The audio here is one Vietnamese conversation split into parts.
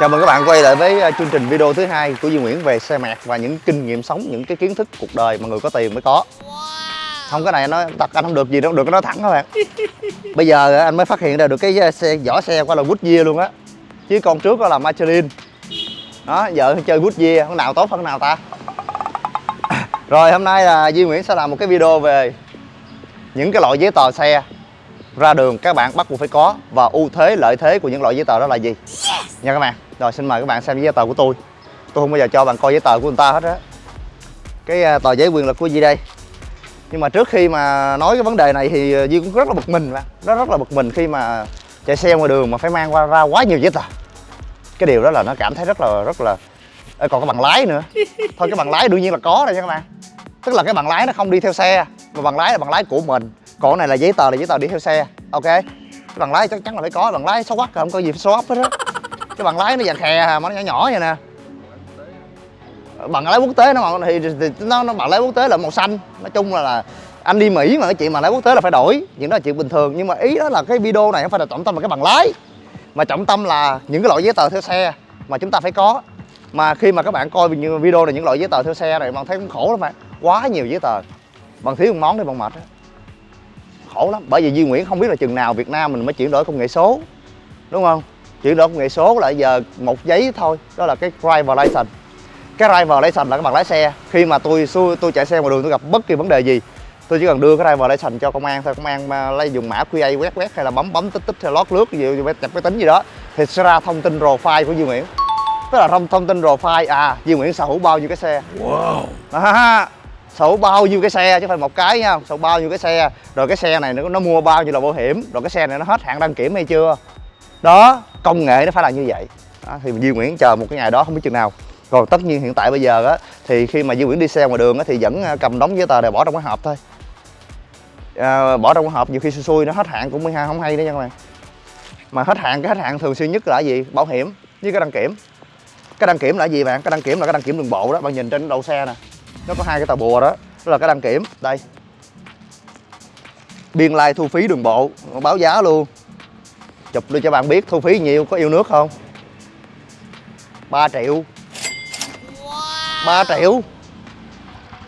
Chào mừng các bạn quay lại với uh, chương trình video thứ hai của Duy Nguyễn về xe mẹt và những kinh nghiệm sống, những cái kiến thức cuộc đời mà người có tiền mới có. Không cái này nói thật anh không được gì đâu, được cái nói thẳng các bạn. Bây giờ anh mới phát hiện ra được cái xe vỏ xe qua là Goodyear luôn á. Chứ con trước đó là Michelin. Đó, giờ chơi Goodyear, con nào tốt hơn nào ta? Rồi hôm nay là Duy Nguyễn sẽ làm một cái video về những cái loại giấy tờ xe ra đường các bạn bắt buộc phải có. Và ưu thế lợi thế của những loại giấy tờ đó là gì? Nha các bạn. Rồi xin mời các bạn xem giấy tờ của tôi. Tôi không bao giờ cho bạn coi giấy tờ của người ta hết á. Cái à, tờ giấy quyền lực của gì đây. Nhưng mà trước khi mà nói cái vấn đề này thì à, Duy cũng rất là bực mình mà. Nó rất là bực mình khi mà chạy xe ngoài đường mà phải mang qua ra quá nhiều giấy tờ. Cái điều đó là nó cảm thấy rất là rất là Ê, còn cái bằng lái nữa. Thôi cái bằng lái đương nhiên là có rồi nha các bạn. Tức là cái bằng lái nó không đi theo xe mà bằng lái là bằng lái của mình còn này là giấy tờ là giấy tờ đi theo xe ok? Cái bằng lái chắc chắn là phải có bằng lái xấu quắc không có gì phải xấu hết á. Cái bằng lái nó dạng khè mà nó nhỏ nhỏ vậy nè. Bằng lái quốc tế nó mà thì, thì nó nó bằng lái quốc tế là màu xanh. Nói chung là, là anh đi mỹ mà cái chuyện mà lái quốc tế là phải đổi chuyện đó là chuyện bình thường. Nhưng mà ý đó là cái video này không phải là trọng tâm là cái bằng lái mà trọng tâm là những cái loại giấy tờ theo xe mà chúng ta phải có. Mà khi mà các bạn coi video này những loại giấy tờ theo xe này bạn thấy cũng khổ lắm bạn quá nhiều giấy tờ. Bằng thiếu một món thì bằng mệt đó khổ lắm. Bởi vì Duy Nguyễn không biết là chừng nào Việt Nam mình mới chuyển đổi công nghệ số đúng không? Chuyển đổi công nghệ số là giờ một giấy thôi đó là cái driver license. Cái driver license là cái bằng lái xe. Khi mà tôi tôi chạy xe ngoài đường tôi gặp bất kỳ vấn đề gì tôi chỉ cần đưa cái driver license cho công an thôi. Công an lấy dùng mã QA quét quét hay là bấm bấm tích tích hay lót lướt gì chụp cái tính gì đó thì sẽ ra thông tin profile của Duy Nguyễn. Tức là thông thông tin profile à Duy Nguyễn sở hữu bao nhiêu cái xe. Wow. À, sổ bao nhiêu cái xe chứ phải một cái nha. Sổ bao nhiêu cái xe. Rồi cái xe này nó, nó mua bao nhiêu là bảo hiểm. Rồi cái xe này nó hết hạn đăng kiểm hay chưa? Đó công nghệ nó phải là như vậy. Đó, thì Duy Nguyễn chờ một cái ngày đó không biết chừng nào. Rồi tất nhiên hiện tại bây giờ á thì khi mà Duy Nguyễn đi xe ngoài đường á thì vẫn à, cầm đóng giấy tờ để bỏ trong cái hộp thôi. À, bỏ trong cái hộp nhiều khi xui xui nó hết hạn cũng 12 không hay đấy nha các bạn. Mà hết hạn cái hết hạn thường xuyên nhất là gì? Bảo hiểm với cái đăng kiểm. Cái đăng kiểm là gì bạn? Cái đăng kiểm là cái đăng kiểm đường bộ đó bạn nhìn trên đầu xe nè nó có hai cái tờ bùa đó đó là cái đăng kiểm. Đây. Biên lai like thu phí đường bộ báo giá luôn. Chụp đưa cho bạn biết thu phí nhiều có yêu nước không? 3 triệu. 3 triệu.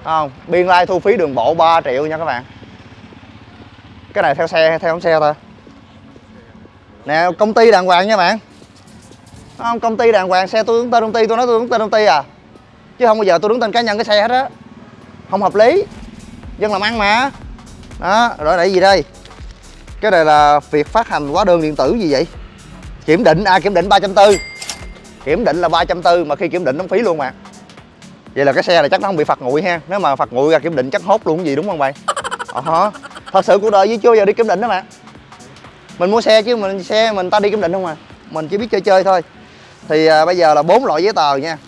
Không biên lai like thu phí đường bộ 3 triệu nha các bạn. Cái này theo xe theo xe thôi. Nè công ty đàng hoàng nha bạn. Không công ty đàng hoàng xe tôi đứng tên công ty tôi nói tôi đứng tên công ty à chứ không bao giờ tôi đứng tên cá nhân cái xe hết á. Không hợp lý. Dân làm ăn mà. Đó rồi đây gì đây? Cái này là việc phát hành hóa đơn điện tử gì vậy? Kiểm định à kiểm định ba trăm tư. Kiểm định là ba trăm tư mà khi kiểm định đóng phí luôn mà. Vậy là cái xe này chắc nó không bị phạt nguội ha. Nếu mà phạt nguội ra kiểm định chắc hốt luôn cái gì đúng không bạn? Ờ thật sự cuộc đời với chưa giờ đi kiểm định đó mà. Mình mua xe chứ mình xe mình ta đi kiểm định không à. Mình chỉ biết chơi chơi thôi. Thì à, bây giờ là bốn loại giấy tờ nha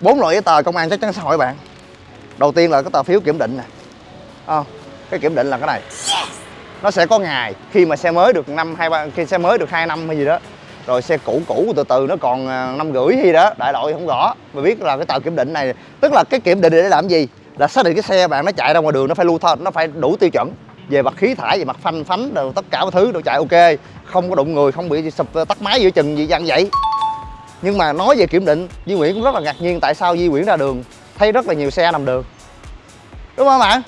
bốn loại giấy tờ công an chắc chắn sẽ hỏi bạn. Đầu tiên là cái tờ phiếu kiểm định nè. À, cái kiểm định là cái này. Nó sẽ có ngày khi mà xe mới được năm hai ba khi xe mới được hai năm hay gì đó. Rồi xe cũ cũ từ từ nó còn à, năm rưỡi gì đó đại loại không rõ. Mà biết là cái tờ kiểm định này tức là cái kiểm định để làm gì? Là xác định cái xe bạn nó chạy ra ngoài đường nó phải lưu thông nó phải đủ tiêu chuẩn. Về mặt khí thải về mặt phanh phánh rồi tất cả mọi thứ đều chạy ok. Không có đụng người không bị sụp tắt máy giữa chừng gì dạng vậy nhưng mà nói về kiểm định Di Nguyễn cũng rất là ngạc nhiên tại sao Di Nguyễn ra đường thấy rất là nhiều xe nằm đường. Đúng không bạn?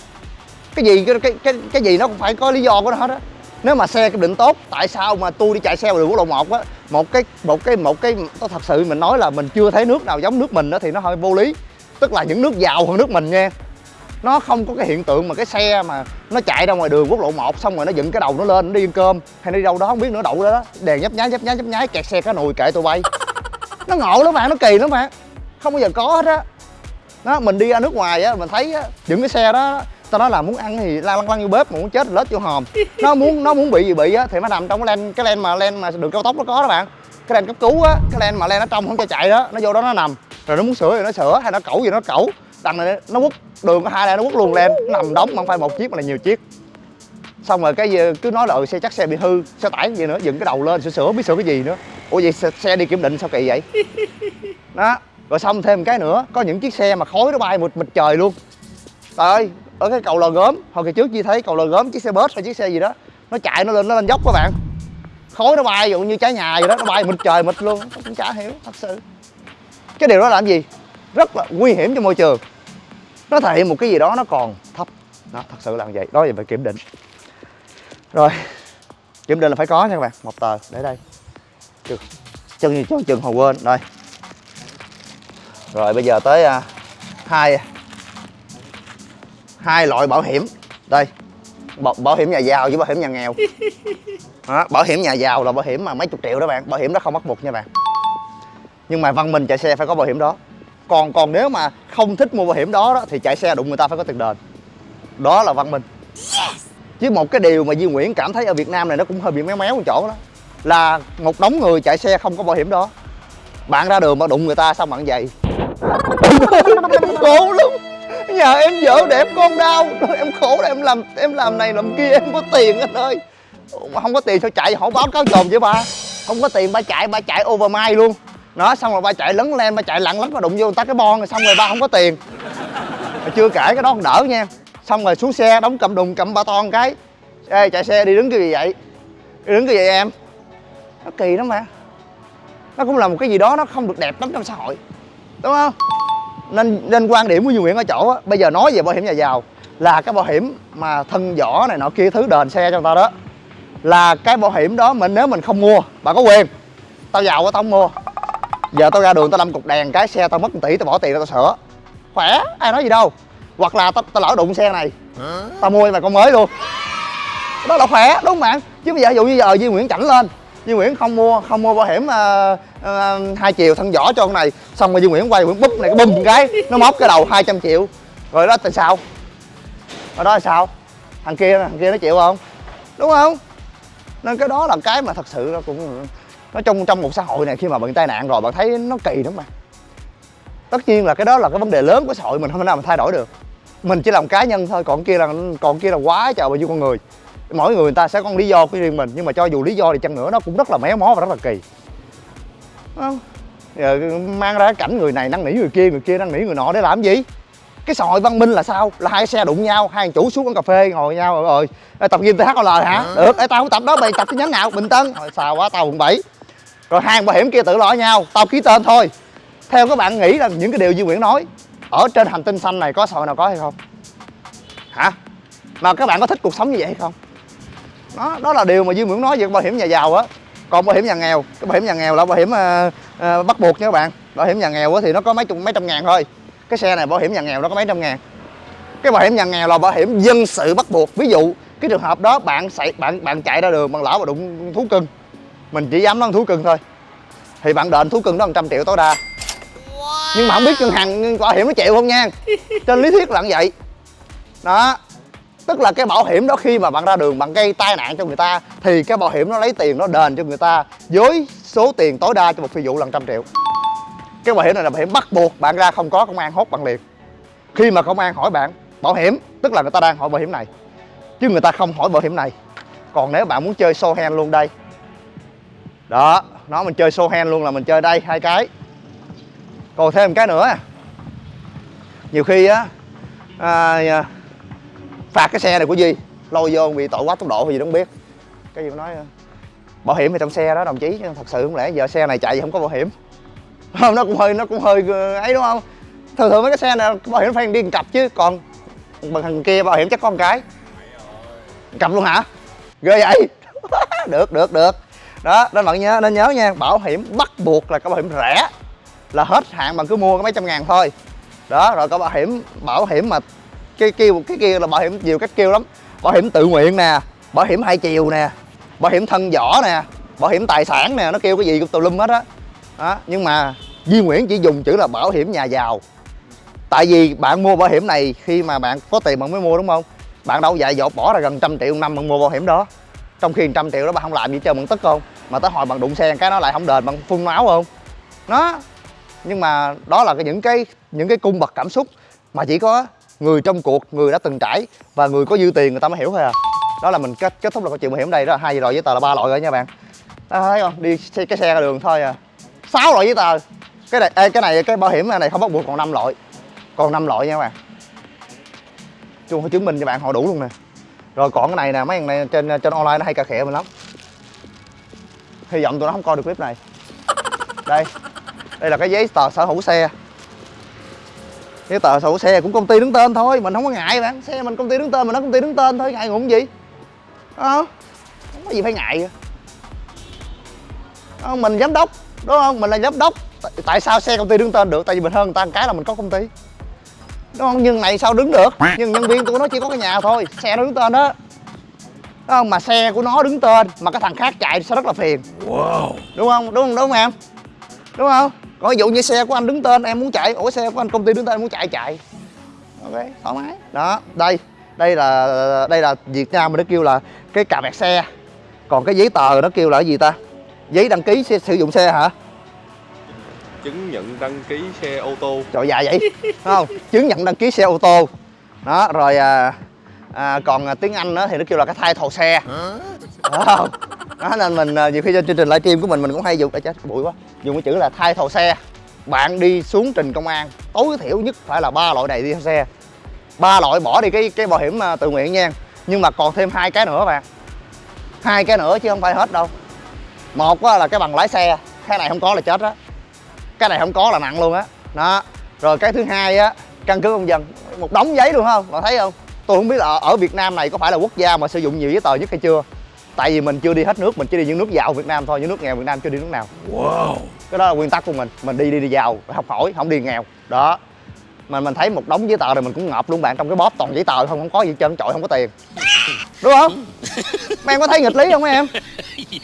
Cái gì cái cái cái, cái gì nó cũng phải có lý do của nó hết á. Nếu mà xe kiểm định tốt tại sao mà tôi đi chạy xe vào đường quốc lộ một á một cái một cái một cái tôi thật sự mình nói là mình chưa thấy nước nào giống nước mình đó thì nó hơi vô lý. Tức là những nước giàu hơn nước mình nha. Nó không có cái hiện tượng mà cái xe mà nó chạy ra ngoài đường quốc lộ 1 xong rồi nó dựng cái đầu nó lên nó đi ăn cơm hay đi đâu đó không biết nữa đậu đó, đó đèn nhấp nháy nhấp nháy nhấp nháy kẹt xe cá nồi kệ tôi bay nó ngộ lắm bạn nó kỳ lắm bạn. Không bao giờ có hết á. Đó mình đi ra nước ngoài á mình thấy á những cái xe đó tao nói là muốn ăn thì la lăng lăng vô bếp mà muốn chết thì lết vô hòm. Nó muốn nó muốn bị gì bị á thì nó nằm trong cái len cái len mà len mà đường cao tốc nó có đó bạn. Cái len cấp cứu á cái len mà len ở trong không cho chạy đó nó vô đó nó nằm. Rồi nó muốn sửa thì nó sửa hay nó cẩu gì nó cẩu. Đằng này nó quất đường có hai len nó quất luôn len nó nằm đóng không phải một chiếc mà là nhiều chiếc. Xong rồi cái cứ nói là ừ, xe chắc xe bị hư xe tải gì nữa dựng cái đầu lên sửa sửa biết sửa cái gì nữa ủa vậy xe đi kiểm định sao kỳ vậy? Đó rồi xong thêm cái nữa có những chiếc xe mà khói nó bay một mịt trời luôn. Trời ơi ở cái cầu lò gốm hồi kỳ trước chi thấy cầu lò gốm chiếc xe bus hay chiếc xe gì đó nó chạy nó lên nó lên dốc các bạn. Khối nó bay dụ như trái nhà vậy đó nó bay mịt trời mịt luôn tôi cũng chả hiểu thật sự. Cái điều đó làm gì? Rất là nguy hiểm cho môi trường. Nó thể hiện một cái gì đó nó còn thấp. Đó thật sự là như vậy. Đó là phải kiểm định. Rồi kiểm định là phải có nha các bạn. Một tờ để đây chừng chân cho chừng hồi quên đây. Rồi bây giờ tới uh, hai hai loại bảo hiểm. Đây bảo, bảo hiểm nhà giàu với bảo hiểm nhà nghèo. Đó, bảo hiểm nhà giàu là bảo hiểm mà mấy chục triệu đó bạn. Bảo hiểm đó không bắt buộc nha bạn. Nhưng mà văn minh chạy xe phải có bảo hiểm đó. Còn còn nếu mà không thích mua bảo hiểm đó, đó thì chạy xe đụng người ta phải có tiền đền. Đó là văn minh. Chứ một cái điều mà Duy Nguyễn cảm thấy ở Việt Nam này nó cũng hơi bị méo méo một chỗ đó là một đống người chạy xe không có bảo hiểm đó. Bạn ra đường mà đụng người ta xong bạn vậy khổ lắm. Nhà em vợ đẹp con đau. Em khổ là em làm em làm này làm kia, em có tiền anh ơi. Mà không có tiền sao chạy họ báo cáo chồn với ba. Không có tiền ba chạy ba chạy overmile luôn. Nó xong rồi ba chạy lấn lên ba chạy lặng lắm mà đụng vô người ta cái bon rồi xong rồi ba không có tiền. Chưa kể cái đó còn đỡ nha. Xong rồi xuống xe, đóng cầm đùng cầm ba ton cái. Ê, chạy xe, đi đứng cái gì vậy? Đi đứng cái gì vậy em? Nó kỳ lắm mà. Nó cũng là một cái gì đó nó không được đẹp lắm trong xã hội. Đúng không? Nên nên quan điểm của Duy Nguyễn ở chỗ á, bây giờ nói về bảo hiểm nhà giàu là cái bảo hiểm mà thân vỏ này nọ kia thứ đền xe cho người ta đó là cái bảo hiểm đó mình nếu mình không mua bạn có quyền. Tao giàu quá tao không mua. Giờ tao ra đường tao đâm cục đèn cái xe tao mất 1 tỷ tao bỏ tiền ra tao sửa. Khỏe ai nói gì đâu. Hoặc là tao, tao lỡ đụng xe này tao mua mà con mới luôn. Đó là khỏe đúng không bạn? Chứ bây giờ ví dụ như giờ Duy Nguyễn chảnh lên Duy Nguyễn không mua không mua bảo hiểm uh, uh, hai chiều thân vỏ cho con này. Xong rồi Duy Nguyễn quay Nguyễn búp này cái bùm cái nó móc cái đầu 200 triệu. Rồi đó tại sao? Rồi đó là sao? Thằng kia thằng kia nó chịu không? Đúng không? Nên cái đó là cái mà thật sự nó cũng nó trong trong một xã hội này khi mà bạn tai nạn rồi bạn thấy nó kỳ lắm mà. Tất nhiên là cái đó là cái vấn đề lớn của xã hội mình không thể nào mà thay đổi được. Mình chỉ làm cá nhân thôi còn kia là còn kia là quá trời bao nhiêu con người mỗi người người ta sẽ có lý do của riêng mình nhưng mà cho dù lý do thì chăng nữa nó cũng rất là méo mó và rất là kỳ. Không giờ mang ra cảnh người này năn nỉ người kia người kia năn nỉ người nọ để làm gì? Cái xã hội văn minh là sao? Là hai xe đụng nhau hai chủ xuống quán cà phê ngồi nhau rồi, rồi. Ê, tập gym THL hả? Được Ê, tao không tập đó mày tập cái nhánh nào? Bình tân. Rồi xào quá tao quận bảy. Rồi hàng bảo hiểm kia tự lo nhau tao ký tên thôi. Theo các bạn nghĩ là những cái điều Duy Nguyễn nói ở trên hành tinh xanh này có xã hội nào có hay không? Hả? Mà các bạn có thích cuộc sống như vậy hay không đó đó là điều mà Duy Nguyễn nói về bảo hiểm nhà giàu á. Còn bảo hiểm nhà nghèo cái bảo hiểm nhà nghèo là bảo hiểm uh, uh, bắt buộc nha các bạn. Bảo hiểm nhà nghèo thì nó có mấy chục mấy trăm ngàn thôi. Cái xe này bảo hiểm nhà nghèo nó có mấy trăm ngàn. Cái bảo hiểm nhà nghèo là bảo hiểm dân sự bắt buộc. Ví dụ cái trường hợp đó bạn chạy bạn bạn chạy ra đường bằng lỡ mà đụng thú cưng mình chỉ dám nói thú cưng thôi thì bạn đền thú cưng đó 100 triệu tối đa. Nhưng mà không biết ngân hàng bảo hiểm nó chịu không nha. Trên lý thuyết là như vậy. Đó tức là cái bảo hiểm đó khi mà bạn ra đường bạn gây tai nạn cho người ta thì cái bảo hiểm nó lấy tiền nó đền cho người ta với số tiền tối đa cho một phi vụ là trăm triệu. Cái bảo hiểm này là bảo hiểm bắt buộc bạn ra không có công an hốt bạn liền. Khi mà công an hỏi bạn bảo hiểm tức là người ta đang hỏi bảo hiểm này chứ người ta không hỏi bảo hiểm này. Còn nếu bạn muốn chơi show hand luôn đây. Đó nó mình chơi show hand luôn là mình chơi đây hai cái. Còn thêm một cái nữa. Nhiều khi á à, à phạt cái xe này của Duy lôi vô bị tội quá tốc độ hay gì đó không biết. Cái gì nói bảo hiểm thì trong xe đó đồng chí thật sự không lẽ giờ xe này chạy gì không có bảo hiểm. Không nó cũng hơi nó cũng hơi ờ, ấy đúng không? Thường thường mấy cái xe này bảo hiểm phải đi cặp chứ còn bằng thằng kia bảo hiểm chắc có một cái. Cặp luôn hả? Ghê vậy. Được được được. Đó nên bạn nhớ nên nhớ nha bảo hiểm bắt buộc là cái bảo hiểm rẻ là hết hạn bạn cứ mua có mấy trăm ngàn thôi. Đó rồi có bảo hiểm bảo hiểm mà cái kêu cái kia là bảo hiểm nhiều cách kêu lắm. Bảo hiểm tự nguyện nè, bảo hiểm hai chiều nè, bảo hiểm thân vỏ nè, bảo hiểm tài sản nè, nó kêu cái gì cũng tùm lum hết á. Đó. nhưng mà Duy Nguyễn chỉ dùng chữ là bảo hiểm nhà giàu. Tại vì bạn mua bảo hiểm này khi mà bạn có tiền bạn mới mua, đúng không? Bạn đâu dạy dột bỏ ra gần trăm triệu năm bạn mua bảo hiểm đó. Trong khi trăm triệu đó bạn không làm gì cho bạn tức không? Mà tới hồi bạn đụng xe, cái nó lại không đền, bạn phun máu không? Nó nhưng mà đó là cái những cái những cái cung bậc cảm xúc mà chỉ có người trong cuộc người đã từng trải và người có dư tiền người ta mới hiểu thôi à. Đó là mình kết kết thúc là câu chuyện bảo hiểm đây. Đó là hai loại giấy tờ là ba loại rồi nha bạn. Đó, thấy không? Đi xe, cái xe ra đường thôi à. Sáu loại giấy tờ. Cái này ê, cái này cái bảo hiểm này không bắt buộc còn năm loại. Còn năm loại nha các bạn. Chung phải chứng minh cho bạn họ đủ luôn nè. Rồi còn cái này nè mấy thằng này trên trên online nó hay cà khịa mình lắm. Hy vọng tụi nó không coi được clip này. Đây. Đây là cái giấy tờ sở hữu xe giấy tờ hữu xe cũng công ty đứng tên thôi mình không có ngại bạn xe mình công ty đứng tên mình nói công ty đứng tên thôi ngại ngùng gì không không có gì phải ngại vậy. Không, mình giám đốc đúng không mình là giám đốc tại, tại sao xe công ty đứng tên được tại vì mình hơn người ta một cái là mình có công ty đúng không nhưng này sao đứng được nhưng nhân viên của nó chỉ có cái nhà thôi xe nó đứng tên đó Đúng không? Mà xe của nó đứng tên mà cái thằng khác chạy sẽ rất là phiền. Wow. Đúng không? Đúng không? Đúng không em? Đúng không? Còn ví dụ như xe của anh đứng tên em muốn chạy, ủa xe của anh công ty đứng tên em muốn chạy chạy. Ok, thoải mái. Đó, đây. Đây là đây là Việt Nam mình nó kêu là cái cà vẹt xe. Còn cái giấy tờ nó kêu là cái gì ta? Giấy đăng ký xe, sử dụng xe hả? Chứng nhận đăng ký xe ô tô. Trời dạ vậy. Không? Chứng nhận đăng ký xe ô tô. Đó, rồi à, à, còn à, tiếng Anh đó thì nó kêu là cái thai thầu xe không đó, nên mình à, nhiều khi trên chương trình livestream của mình mình cũng hay dùng à, chết, bụi quá, dùng cái chữ là thay thầu xe. Bạn đi xuống trình công an, tối thiểu nhất phải là ba loại này đi theo xe. Ba loại bỏ đi cái cái bảo hiểm à, tự nguyện nha. Nhưng mà còn thêm hai cái nữa bạn. Hai cái nữa chứ không phải hết đâu. Một là cái bằng lái xe, cái này không có là chết á. Cái này không có là nặng luôn á. Đó, rồi cái thứ hai á, căn cứ công dân, một đống giấy luôn không? Bạn thấy không? Tôi không biết là ở Việt Nam này có phải là quốc gia mà sử dụng nhiều giấy tờ nhất hay chưa? Tại vì mình chưa đi hết nước mình chỉ đi những nước giàu Việt Nam thôi những nước nghèo Việt Nam chưa đi nước nào. Wow. cái đó là nguyên tắc của mình mình đi đi đi giàu học hỏi không đi nghèo. Đó. Mà mình thấy một đống giấy tờ này mình cũng ngợp luôn bạn trong cái bóp toàn giấy tờ không không có gì trơn trọi không có tiền. Đúng không? Mấy em có thấy nghịch lý không em?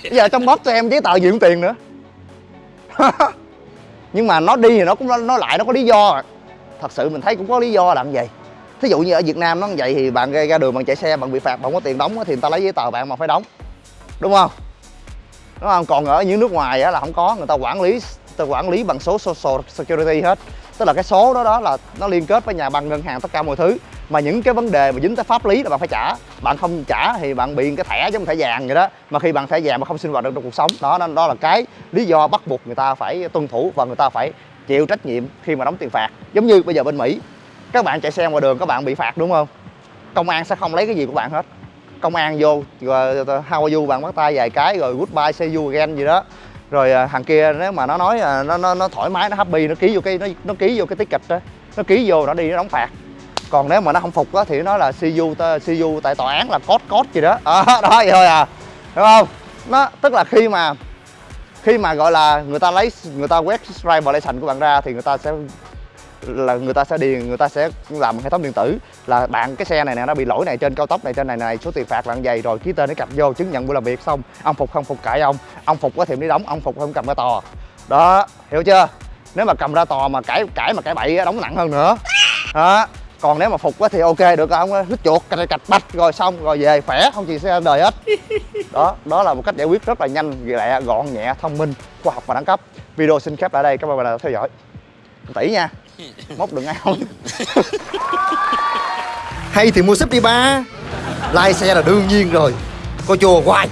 Bây giờ trong bóp cho em giấy tờ gì cũng tiền nữa. Nhưng mà nó đi thì nó cũng nó lại nó có lý do. Thật sự mình thấy cũng có lý do là như vậy. Thí dụ như ở Việt Nam nó như vậy thì bạn ra đường bạn chạy xe bạn bị phạt bạn không có tiền đóng thì người ta lấy giấy tờ bạn mà phải đóng đúng không? Đúng không? Còn ở những nước ngoài á là không có người ta quản lý người ta quản lý bằng số social security hết. Tức là cái số đó đó là nó liên kết với nhà băng ngân hàng tất cả mọi thứ. Mà những cái vấn đề mà dính tới pháp lý là bạn phải trả. Bạn không trả thì bạn bị cái thẻ giống thẻ vàng vậy đó. Mà khi bạn thẻ vàng mà không sinh hoạt được trong cuộc sống đó đó, đó là cái lý do bắt buộc người ta phải tuân thủ và người ta phải chịu trách nhiệm khi mà đóng tiền phạt. Giống như bây giờ bên mỹ các bạn chạy xe ngoài đường các bạn bị phạt đúng không? Công an sẽ không lấy cái gì của bạn hết công an vô rồi how are you bạn bắt tay vài cái rồi goodbye say you again gì đó. Rồi à, thằng kia nếu mà nó nói à, nó nó nó thoải mái nó happy nó ký vô cái nó, nó ký vô cái ticket đó nó ký vô nó đi nó đóng phạt. Còn nếu mà nó không phục á thì nó nói là see you see you tại tòa án là cốt cốt gì đó. À, đó vậy thôi à. Đúng không? Nó tức là khi mà khi mà gọi là người ta lấy người ta quét driver violation của bạn ra thì người ta sẽ là người ta sẽ điền người ta sẽ làm hệ thống điện tử. Là bạn cái xe này nè, nó bị lỗi này trên cao tốc này, trên này này, số tiền phạt bạn dày rồi ký tên để cặp vô, chứng nhận buổi làm việc xong, ông phục, không phục cãi ông. Ông phục có thì đi đóng, ông phục không cầm ra tò. Đó, hiểu chưa? Nếu mà cầm ra tò mà cãi cãi mà cãi bậy đóng nặng hơn nữa. Đó, còn nếu mà phục quá thì ok, được không hít chuột, cạch cạch bạch, rồi xong, rồi về, khỏe, không gì xe đời hết. Đó đó là một cách giải quyết rất là nhanh, lẹ, gọn, nhẹ, thông minh, khoa học và đẳng cấp. Video xin khép lại đây các bạn đã theo dõi. Tỷ nha. móc đừng ai không? Hay thì mua súp đi ba. Lai xe là đương nhiên rồi. Coi chùa hoài